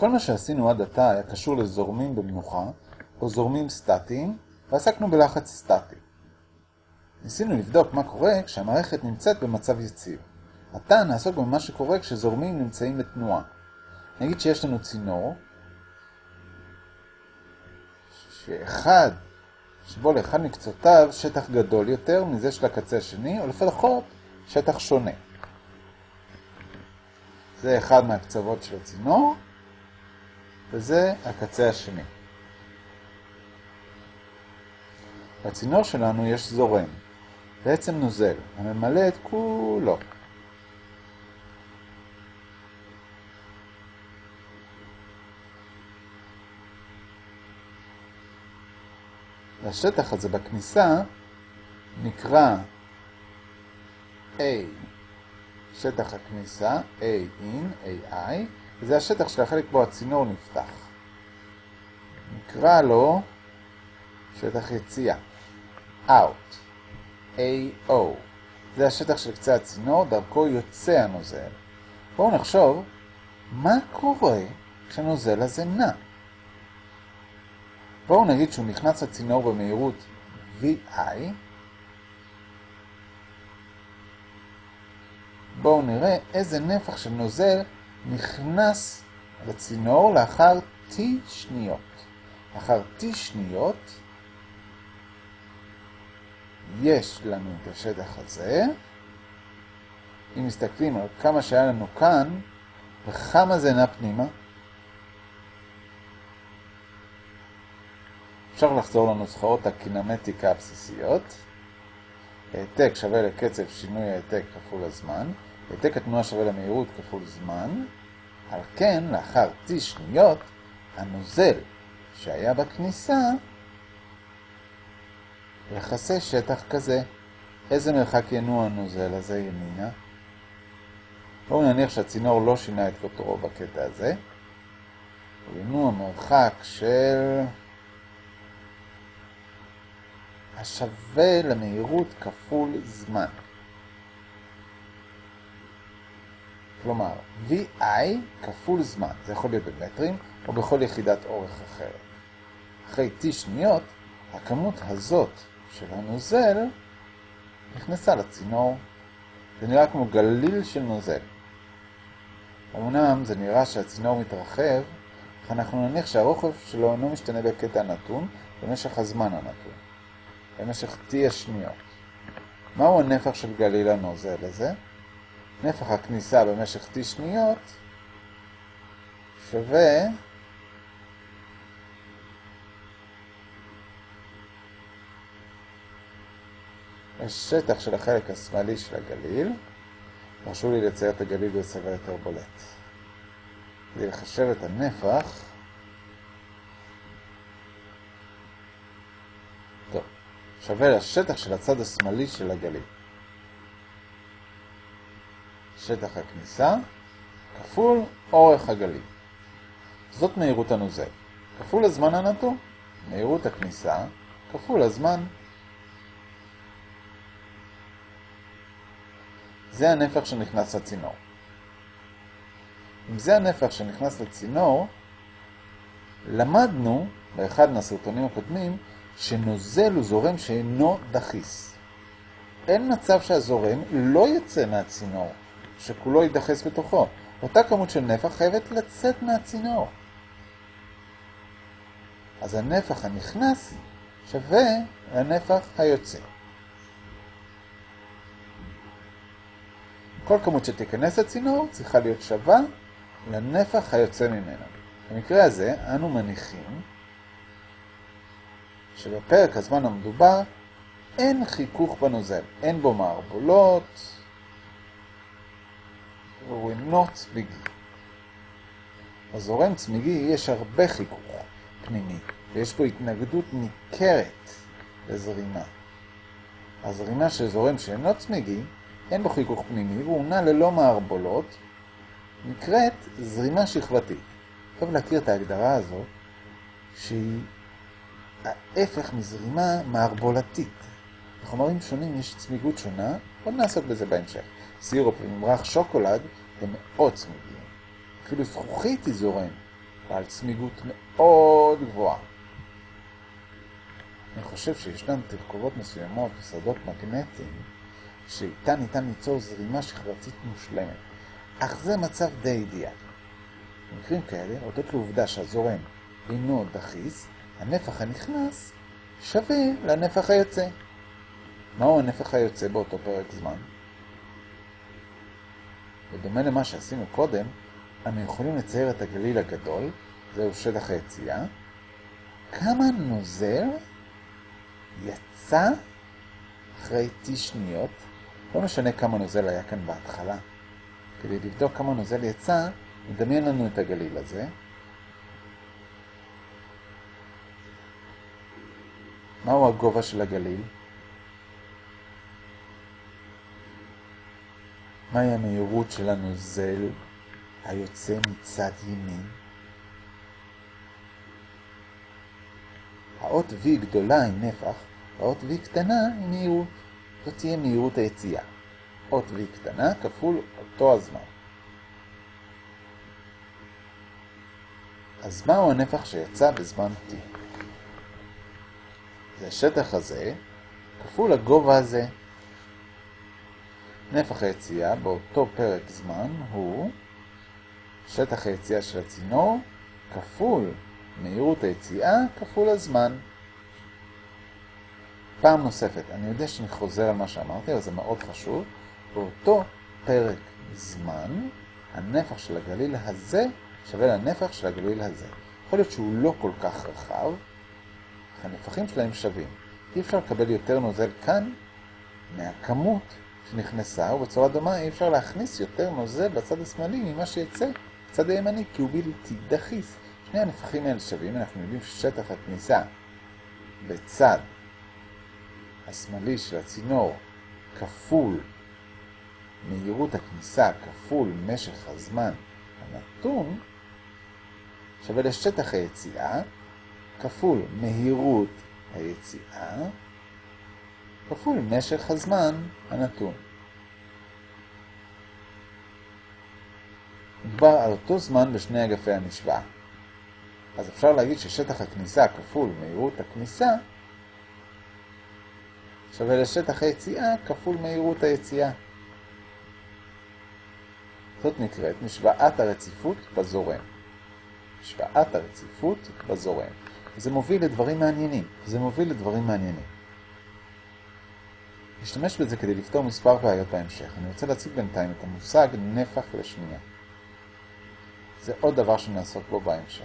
כל מה שעשינו עד עתה היה קשור לזורמים במנוחה, או זורמים סטטיים, ועסקנו בלחץ סטטי. ניסינו לבדוק מה קורה כשהמערכת נמצאת במצב יציב. עתה נעסוק במה שקורה כשזורמים נמצאים בתנועה. נגיד שיש לנו צינור, שאחד, שבו לאחד מקצותיו שטח גדול יותר מזה של הקצה השני, או לפחות שטח שונה. זה אחד מהקצוות של הצינור, וזה הקצה השני. בצינור שלנו יש זורם, בעצם נוזל, הממלא את כולו. והשטח הזה בכניסה נקרא A, שטח הכניסה, A in, AI, וזה השטח של החלק בו הצינור נפתח. נקרא לו שטח יציאה, out, AO. זה השטח של קצה הצינור, דרכו יוצא הנוזל. בואו נחשוב מה קורה כשהנוזל הזה נע. בואו נגיד שהוא נכנס לצינור במהירות VI. בואו נראה איזה נפח של נוזל נכנס לצינור לאחר T שניות. לאחר T שניות יש לנו את השטח הזה. אם מסתכלים על כמה שהיה לנו כאן, וכמה זה נע פנימה, אפשר לחזור לנוסחאות הקינמטיקה הבסיסיות. העתק שווה לקצב שינוי העתק כפול הזמן. העתק התנועה שווה למהירות כפול זמן. על כן, לאחר T שניות, הנוזל שהיה בכניסה יחסה שטח כזה. איזה מרחק ינוע הנוזל הזה ימינה? בואו נניח שהצינור לא שינה את קוטרו בקטע הזה. הוא ינוע מרחק של... השווה למהירות כפול זמן. כלומר, VI כפול זמן, זה יכול להיות במטרים או בכל יחידת אורך אחרת. אחרי T שניות, הכמות הזאת של הנוזל נכנסה לצינור. זה נראה כמו גליל של נוזל. אמנם זה נראה שהצינור מתרחב, אך אנחנו נניח שהרוחב שלו אינו משתנה בקטע נתון במשך הזמן הנתון. במשך T השניות. מהו הנפח של גליל הנוזל הזה? נפח הכניסה במשך T שניות שווה השטח של החלק השמאלי של הגליל. תרשו לי לצייר את הגליל בצבע יותר בולט. כדי לחשב את הנפח, שווה לשטח של הצד השמאלי של הגליל. שטח הכניסה כפול אורך הגליל. זאת מהירות הנוזל. כפול הזמן הנתון, מהירות הכניסה כפול הזמן. זה הנפח שנכנס לצינור. אם זה הנפח שנכנס לצינור, למדנו באחד מהסרטונים הקודמים שנוזל הוא זורם שאינו דחיס. אין מצב שהזורם לא יצא מהצינור, שכולו יידחס בתוכו. אותה כמות של נפח חייבת לצאת מהצינור. אז הנפח הנכנס שווה לנפח היוצא. כל כמות שתיכנס לצינור צריכה להיות שווה לנפח היוצא ממנו. במקרה הזה אנו מניחים שבפרק הזמן המדובר אין חיכוך בנוזל, אין בו מערבולות, הוא אינו צמיגי. בזורם צמיגי יש הרבה חיכוך פנימי, ויש פה התנגדות ניכרת לזרימה. הזרימה של זורם שאינו צמיגי, אין בו חיכוך פנימי, והוא נע ללא מערבולות, נקראת זרימה שכבתית. טוב להכיר את ההגדרה הזאת, שהיא ההפך מזרימה מערבולתית. בחומרים שונים יש צמיגות שונה, עוד נעסוק בזה בהמשך. סירופ וממרח שוקולד הם מאוד צמיגים. אפילו זכוכית היא זורם, בעל צמיגות מאוד גבוהה. אני חושב שישנן תרכובות מסוימות ושדות מגנטיים שאיתה ניתן ליצור זרימה שכבתית מושלמת, אך זה מצב די אידיאלי. במקרים כאלה, הודות לעובדה שהזורם אינו דחיס, הנפח הנכנס שווה לנפח היוצא. מהו הנפח היוצא באותו פרק זמן? בדומה למה שעשינו קודם, אנו יכולים לצייר את הגליל הגדול, זהו שטח היציאה, כמה נוזל יצא אחרי T שניות, לא משנה כמה נוזל היה כאן בהתחלה. כדי לבדוק כמה נוזל יצא, נדמיין לנו את הגליל הזה. מהו הגובה של הגליל? מהי המהירות של הנוזל היוצא מצד ימין? האות V גדולה היא נפח, האות V קטנה היא מהירות. זאת תהיה מהירות היציאה. אות V קטנה כפול אותו הזמן. אז מהו הנפח שיצא בזמן T? זה השטח הזה כפול הגובה הזה. נפח היציאה באותו פרק זמן הוא שטח היציאה של הצינור כפול מהירות היציאה כפול הזמן. פעם נוספת, אני יודע שאני חוזר על מה שאמרתי, אבל זה מאוד חשוב. באותו פרק זמן, הנפח של הגליל הזה שווה לנפח של הגליל הזה. יכול להיות שהוא לא כל כך רחב, אך הנפחים שלהם שווים. אי אפשר לקבל יותר נוזל כאן מהכמות שנכנסה, ובצורה דומה אי אפשר להכניס יותר נוזל בצד השמאלי ממה שיצא בצד הימני, כי הוא בלתי דחיס. שני הנפחים האלה שווים, אנחנו יודעים ששטח הכניסה בצד השמאלי של הצינור כפול מהירות הכניסה כפול משך הזמן הנתון שווה לשטח היציאה כפול מהירות היציאה כפול משך הזמן הנתון. מדובר על אותו זמן בשני אגפי המשוואה. אז אפשר להגיד ששטח הכניסה כפול מהירות הכניסה שווה לשטח היציאה כפול מהירות היציאה. זאת נקראת משוואת הרציפות בזורם. משוואת הרציפות בזורם. זה מוביל לדברים מעניינים. זה מוביל לדברים מעניינים. נשתמש בזה כדי לפתור מספר בעיות בהמשך. אני רוצה להציג בינתיים את המושג נפח לשנייה. זה עוד דבר שנעסוק בו בהמשך.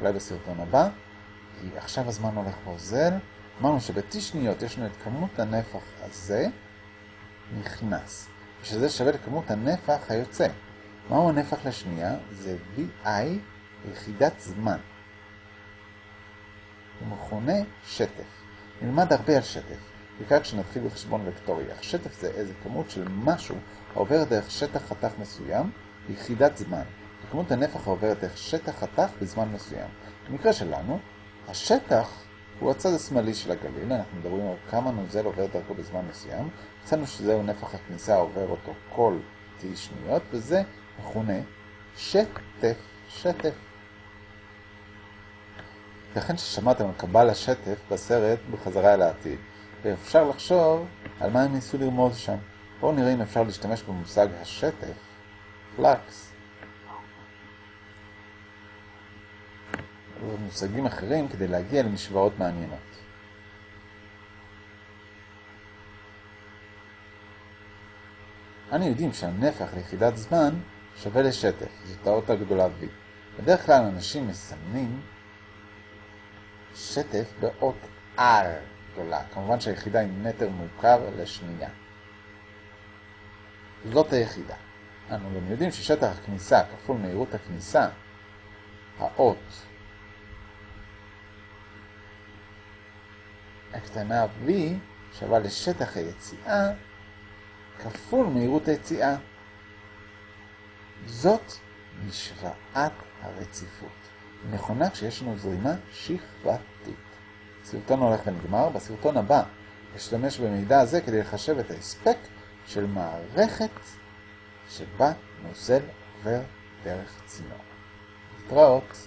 אולי בסרטון הבא, כי עכשיו הזמן הולך ואוזל. אמרנו שב-T שניות יש לנו את כמות הנפח הזה נכנס, ושזה שווה לכמות הנפח היוצא. מהו הנפח לשנייה? זה VI יחידת זמן. הוא מכונה שטף. נלמד הרבה על שטף, בעיקר כשנתחיל בחשבון וקטורי. אך שטף זה איזה כמות של משהו העובר דרך שטח חתך מסוים ביחידת זמן. וכמות הנפח העוברת דרך שטח חתך בזמן מסוים. במקרה שלנו, השטח הוא הצד השמאלי של הגליל, אנחנו מדברים על כמה נוזל עובר דרכו בזמן מסוים. מצאנו שזהו נפח הכניסה העובר אותו כל T שניות, וזה מכונה שטף, שטף. לכן ששמעתם על קבל השטף בסרט בחזרה אל העתיד, ואפשר לחשוב על מה הם ניסו לרמוז שם. בואו נראה אם אפשר להשתמש במושג השטף, פלקס, ומושגים אחרים כדי להגיע למשוואות מעניינות. אנו יודעים שהנפח ליחידת זמן שווה לשטף, זאת האות הגדולה V. בדרך כלל אנשים מסמנים שטף באות R גדולה. כמובן שהיחידה היא מטר מוכר לשנייה. זאת היחידה. אנו גם יודעים ששטח הכניסה כפול מהירות הכניסה, האות הקטנה v שווה לשטח היציאה כפול מהירות היציאה. זאת משוואת הרציפות. נכונה כשיש לנו זרימה שכבתית. הסרטון הולך ונגמר. בסרטון הבא אשתמש במידע הזה כדי לחשב את ההספק של מערכת שבה נוזל עובר דרך צינור. להתראות.